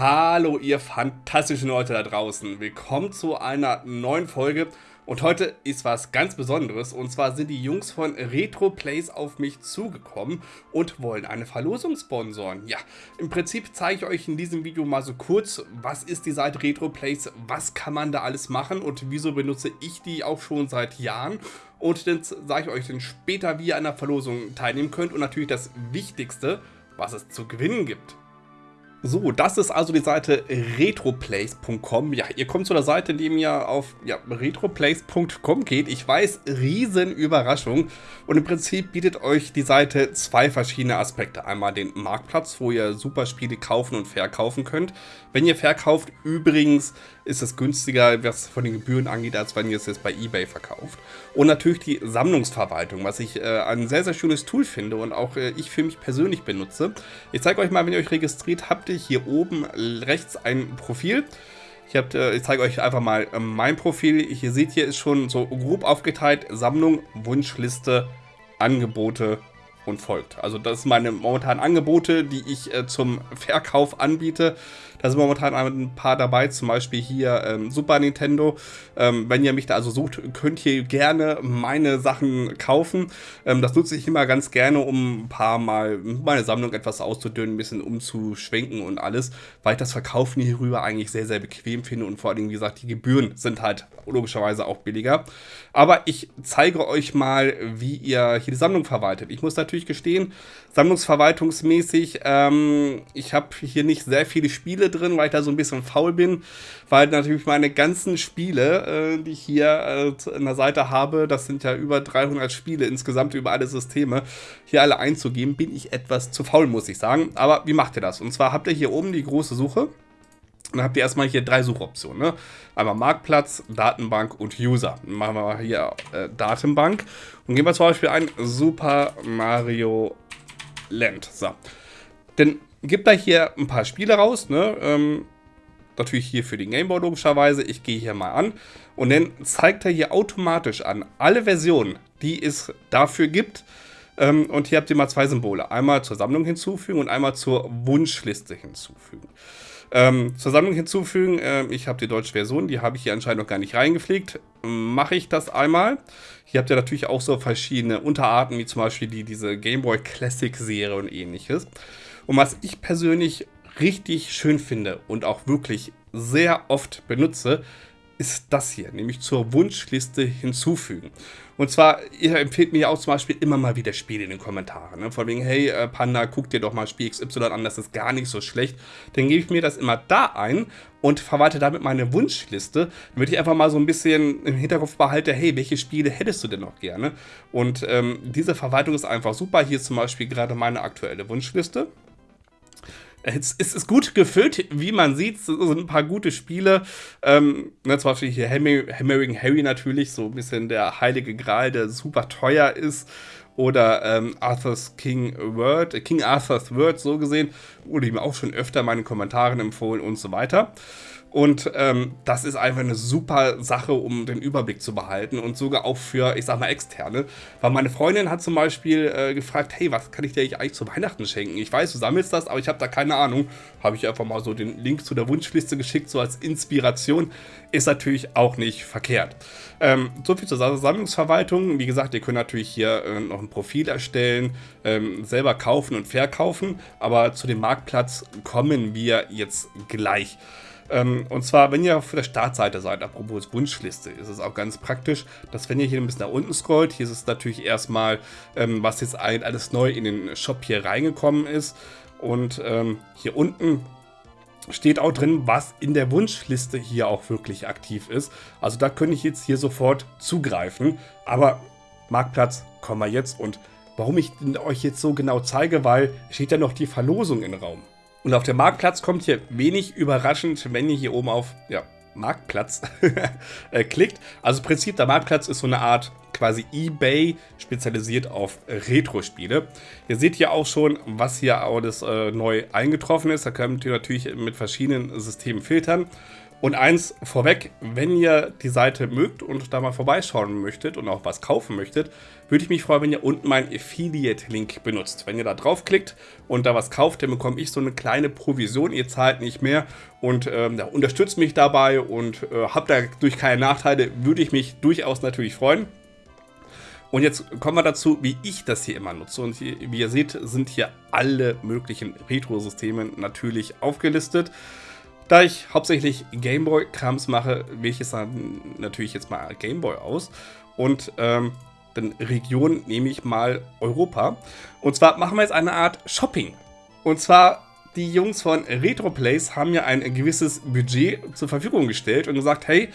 Hallo ihr fantastischen Leute da draußen, willkommen zu einer neuen Folge und heute ist was ganz Besonderes und zwar sind die Jungs von Retro Plays auf mich zugekommen und wollen eine Verlosung sponsoren. Ja, im Prinzip zeige ich euch in diesem Video mal so kurz, was ist die Seite Retro Plays, was kann man da alles machen und wieso benutze ich die auch schon seit Jahren und dann sage ich euch dann später, wie ihr an der Verlosung teilnehmen könnt und natürlich das Wichtigste, was es zu gewinnen gibt. So, das ist also die Seite retroplays.com. Ja, ihr kommt zu der Seite, indem ihr auf ja, retroplays.com geht. Ich weiß, riesen Überraschung. Und im Prinzip bietet euch die Seite zwei verschiedene Aspekte. Einmal den Marktplatz, wo ihr super Spiele kaufen und verkaufen könnt. Wenn ihr verkauft, übrigens ist es günstiger, was von den Gebühren angeht, als wenn ihr es jetzt bei Ebay verkauft. Und natürlich die Sammlungsverwaltung, was ich äh, ein sehr, sehr schönes Tool finde und auch äh, ich für mich persönlich benutze. Ich zeige euch mal, wenn ihr euch registriert habt, ihr hier oben rechts ein Profil. Ich, hab, äh, ich zeige euch einfach mal äh, mein Profil. Hier seht ihr, ist schon so grob aufgeteilt. Sammlung, Wunschliste, Angebote und folgt. Also das sind meine momentanen Angebote, die ich äh, zum Verkauf anbiete. Da sind momentan ein paar dabei, zum Beispiel hier ähm, Super Nintendo. Ähm, wenn ihr mich da also sucht, könnt ihr gerne meine Sachen kaufen. Ähm, das nutze ich immer ganz gerne, um ein paar Mal meine Sammlung etwas auszudünnen, ein bisschen umzuschwenken und alles, weil ich das Verkaufen hierüber eigentlich sehr, sehr bequem finde und vor allem, wie gesagt, die Gebühren sind halt logischerweise auch billiger. Aber ich zeige euch mal, wie ihr hier die Sammlung verwaltet. Ich muss natürlich gestehen, sammlungsverwaltungsmäßig, ähm, ich habe hier nicht sehr viele Spiele drin, weil ich da so ein bisschen faul bin, weil natürlich meine ganzen Spiele, äh, die ich hier äh, der Seite habe, das sind ja über 300 Spiele insgesamt über alle Systeme, hier alle einzugeben, bin ich etwas zu faul, muss ich sagen. Aber wie macht ihr das? Und zwar habt ihr hier oben die große Suche. Und dann habt ihr erstmal hier drei Suchoptionen. Ne? Einmal Marktplatz, Datenbank und User. Machen wir mal hier äh, Datenbank und gehen wir zum Beispiel ein Super Mario Land. So. Denn gibt da hier ein paar Spiele raus, ne? Ähm, natürlich hier für den Gameboy logischerweise. Ich gehe hier mal an und dann zeigt er hier automatisch an alle Versionen, die es dafür gibt. Ähm, und hier habt ihr mal zwei Symbole. Einmal zur Sammlung hinzufügen und einmal zur Wunschliste hinzufügen. Ähm, zur Sammlung hinzufügen, äh, ich habe die deutsche Version, die habe ich hier anscheinend noch gar nicht reingepflegt. Mache ich das einmal. Hier habt ihr natürlich auch so verschiedene Unterarten, wie zum Beispiel die, diese Game Boy Classic Serie und ähnliches. Und was ich persönlich richtig schön finde und auch wirklich sehr oft benutze, ist das hier, nämlich zur Wunschliste hinzufügen. Und zwar, ihr empfehlt mir ja auch zum Beispiel immer mal wieder Spiele in den Kommentaren. Ne? Von wegen, hey äh, Panda, guck dir doch mal Spiel XY an, das ist gar nicht so schlecht. Dann gebe ich mir das immer da ein und verwalte damit meine Wunschliste, damit ich einfach mal so ein bisschen im Hinterkopf behalte, hey, welche Spiele hättest du denn noch gerne? Und ähm, diese Verwaltung ist einfach super. Hier ist zum Beispiel gerade meine aktuelle Wunschliste. Es, ist gut gefüllt, wie man sieht. Es sind ein paar gute Spiele. Ähm, ne, zum Beispiel hier Hammering Harry natürlich, so ein bisschen der heilige Gral, der super teuer ist. Oder ähm, Arthur's King Word, äh, King Arthur's Word, so gesehen. Wurde ihm auch schon öfter in meinen Kommentaren empfohlen und so weiter. Und ähm, das ist einfach eine super Sache, um den Überblick zu behalten und sogar auch für, ich sag mal, Externe. Weil meine Freundin hat zum Beispiel äh, gefragt, hey, was kann ich dir eigentlich zu Weihnachten schenken? Ich weiß, du sammelst das, aber ich habe da keine Ahnung. Habe ich einfach mal so den Link zu der Wunschliste geschickt, so als Inspiration. Ist natürlich auch nicht verkehrt. Ähm, so zur Sammlungsverwaltung. Wie gesagt, ihr könnt natürlich hier äh, noch ein Profil erstellen, ähm, selber kaufen und verkaufen. Aber zu dem Marktplatz kommen wir jetzt gleich. Ähm, und zwar, wenn ihr auf der Startseite seid, apropos Wunschliste, ist es auch ganz praktisch, dass wenn ihr hier ein bisschen nach unten scrollt, hier ist es natürlich erstmal, ähm, was jetzt alles neu in den Shop hier reingekommen ist. Und ähm, hier unten steht auch drin, was in der Wunschliste hier auch wirklich aktiv ist. Also da könnte ich jetzt hier sofort zugreifen. Aber Marktplatz kommen wir jetzt und warum ich euch jetzt so genau zeige, weil steht ja noch die Verlosung im Raum. Und auf dem Marktplatz kommt hier wenig überraschend, wenn ihr hier oben auf ja, Marktplatz äh, klickt. Also im Prinzip, der Marktplatz ist so eine Art quasi Ebay spezialisiert auf Retro-Spiele. Ihr seht hier auch schon, was hier alles äh, neu eingetroffen ist. Da könnt ihr natürlich mit verschiedenen Systemen filtern. Und eins vorweg, wenn ihr die Seite mögt und da mal vorbeischauen möchtet und auch was kaufen möchtet, würde ich mich freuen, wenn ihr unten meinen Affiliate-Link benutzt. Wenn ihr da draufklickt und da was kauft, dann bekomme ich so eine kleine Provision. Ihr zahlt nicht mehr und ähm, unterstützt mich dabei und äh, habt dadurch keine Nachteile. Würde ich mich durchaus natürlich freuen. Und jetzt kommen wir dazu, wie ich das hier immer nutze. Und wie ihr seht, sind hier alle möglichen Retro-Systeme natürlich aufgelistet. Da ich hauptsächlich Gameboy-Krams mache, wähle ich es dann natürlich jetzt mal Gameboy aus. Und ähm, dann Region nehme ich mal Europa. Und zwar machen wir jetzt eine Art Shopping. Und zwar die Jungs von RetroPlays haben ja ein gewisses Budget zur Verfügung gestellt und gesagt, hey,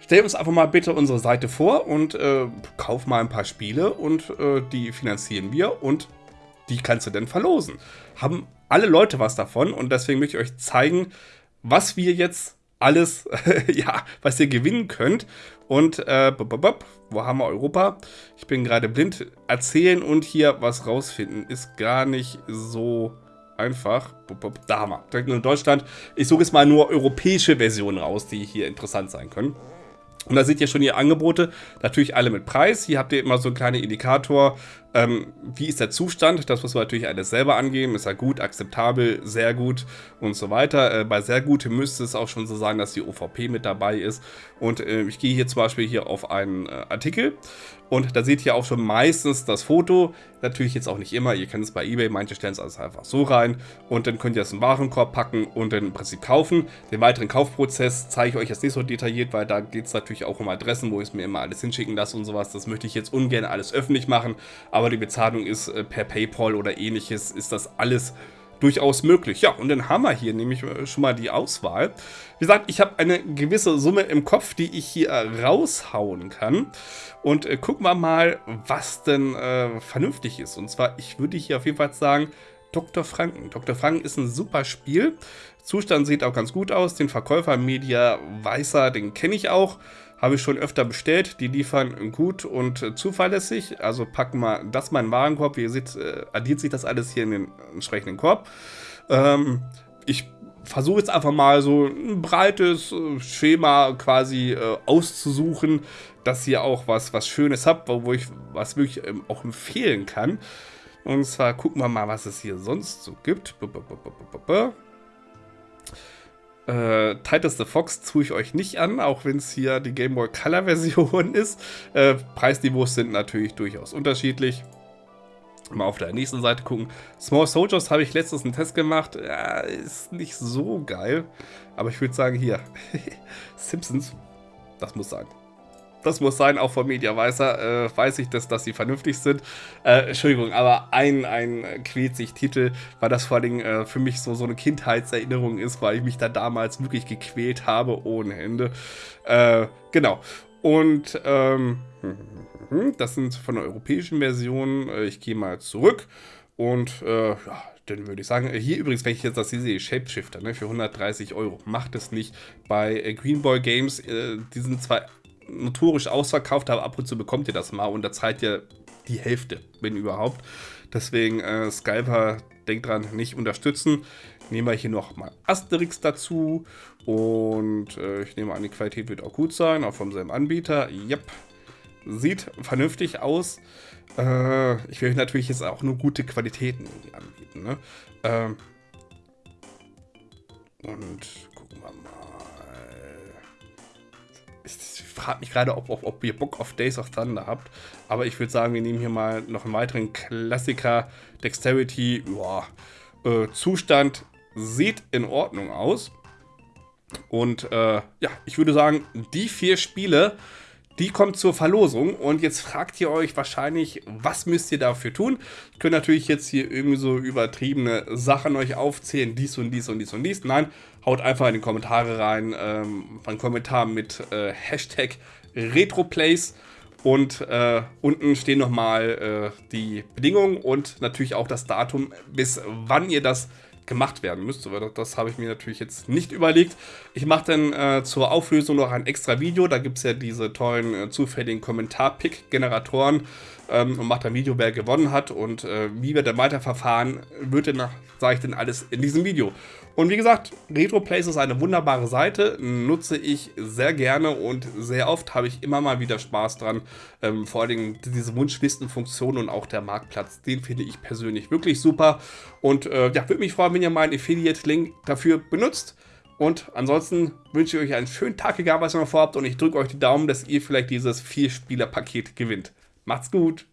stell uns einfach mal bitte unsere Seite vor und äh, kauf mal ein paar Spiele und äh, die finanzieren wir und die kannst du dann verlosen. Haben alle Leute was davon und deswegen möchte ich euch zeigen, was wir jetzt alles, ja, was ihr gewinnen könnt. Und, äh, wo haben wir Europa? Ich bin gerade blind. Erzählen und hier was rausfinden ist gar nicht so einfach. Da haben wir. Direkt nur in Deutschland. Ich suche jetzt mal nur europäische Versionen raus, die hier interessant sein können. Und da seht ihr schon die Angebote, natürlich alle mit Preis. Hier habt ihr immer so einen kleinen Indikator, ähm, wie ist der Zustand? Das muss man natürlich alles selber angeben. Ist er gut, akzeptabel, sehr gut und so weiter. Äh, bei sehr gut müsste es auch schon so sein, dass die OVP mit dabei ist. Und äh, ich gehe hier zum Beispiel hier auf einen äh, Artikel und da seht ihr auch schon meistens das Foto. Natürlich jetzt auch nicht immer. Ihr kennt es bei eBay. Manche stellen es also einfach so rein und dann könnt ihr es in den Warenkorb packen und dann im Prinzip kaufen. Den weiteren Kaufprozess zeige ich euch jetzt nicht so detailliert, weil da geht es natürlich auch um Adressen, wo ich es mir immer alles hinschicken lasse und sowas. Das möchte ich jetzt ungern alles öffentlich machen. Aber aber die Bezahlung ist äh, per Paypal oder ähnliches, ist das alles durchaus möglich. Ja, und dann haben wir hier nämlich äh, schon mal die Auswahl. Wie gesagt, ich habe eine gewisse Summe im Kopf, die ich hier raushauen kann. Und äh, gucken wir mal, was denn äh, vernünftig ist. Und zwar, ich würde hier auf jeden Fall sagen, Dr. Franken. Dr. Franken ist ein super Spiel. Zustand sieht auch ganz gut aus. Den Verkäufer Media Weißer, den kenne ich auch. Habe ich schon öfter bestellt. Die liefern gut und zuverlässig. Also packen wir das mal in den Warenkorb. Wie ihr seht, äh, addiert sich das alles hier in den entsprechenden Korb. Ähm, ich versuche jetzt einfach mal so ein breites äh, Schema quasi äh, auszusuchen, dass ihr auch was, was Schönes habt, wo ich was wirklich ähm, auch empfehlen kann. Und zwar gucken wir mal, was es hier sonst so gibt. B -b -b äh, Titus the Fox tue ich euch nicht an, auch wenn es hier die Game Boy Color Version ist. Äh, Preisniveaus sind natürlich durchaus unterschiedlich. Mal auf der nächsten Seite gucken. Small Soldiers habe ich letztens einen Test gemacht. Ja, ist nicht so geil. Aber ich würde sagen, hier. Simpsons. Das muss sein. Das muss sein, auch von Media Weißer äh, weiß ich, dass, dass sie vernünftig sind. Äh, Entschuldigung, aber ein, ein Quält-sich-Titel, weil das vor allem äh, für mich so, so eine Kindheitserinnerung ist, weil ich mich da damals wirklich gequält habe ohne Ende. Äh, genau. Und ähm, das sind von der europäischen Version. Äh, ich gehe mal zurück und äh, ja, dann würde ich sagen, hier übrigens, wenn ich jetzt das hier sehe, Shapeshifter ne, für 130 Euro, macht es nicht. Bei äh, Greenboy Games, äh, die sind zwar notorisch ausverkauft, aber ab und zu bekommt ihr das mal und da zahlt ihr die Hälfte, wenn überhaupt. Deswegen äh, Skyper, denkt dran, nicht unterstützen. Nehmen wir hier noch mal Asterix dazu und äh, ich nehme an, die Qualität wird auch gut sein, auch vom selben Anbieter. Yep, sieht vernünftig aus. Äh, ich will natürlich jetzt auch nur gute Qualitäten anbieten. Ne? Ähm, und gucken wir mal. Ich, frage mich gerade, ob, ob, ob, ihr Bock auf Days of Thunder habt. Aber ich würde sagen, wir nehmen hier mal noch einen weiteren Klassiker. Dexterity, boah, äh, Zustand sieht in Ordnung aus. Und äh, ja, ich würde sagen, die vier Spiele die kommt zur Verlosung und jetzt fragt ihr euch wahrscheinlich, was müsst ihr dafür tun? Ich könnte natürlich jetzt hier irgendwie so übertriebene Sachen euch aufzählen, dies und dies und dies und dies. Nein, haut einfach in die Kommentare rein, ähm, einen Kommentar mit äh, Hashtag RetroPlays und äh, unten stehen nochmal äh, die Bedingungen und natürlich auch das Datum, bis wann ihr das gemacht werden müsste. Das, das habe ich mir natürlich jetzt nicht überlegt. Ich mache dann äh, zur Auflösung noch ein extra Video. Da gibt es ja diese tollen äh, zufälligen Kommentar-Pick-Generatoren ähm, und mache ein Video, wer gewonnen hat und äh, wie wir dann weiterverfahren, wird dann, sage ich dann alles in diesem Video. Und wie gesagt, RetroPlace ist eine wunderbare Seite, nutze ich sehr gerne und sehr oft habe ich immer mal wieder Spaß dran. Ähm, vor allem diese Wunschlistenfunktion und auch der Marktplatz, den finde ich persönlich wirklich super. Und äh, ja, würde mich freuen, wenn ihr meinen Affiliate-Link dafür benutzt. Und ansonsten wünsche ich euch einen schönen Tag, egal was ihr noch vorhabt. Und ich drücke euch die Daumen, dass ihr vielleicht dieses Vier-Spieler-Paket gewinnt. Macht's gut!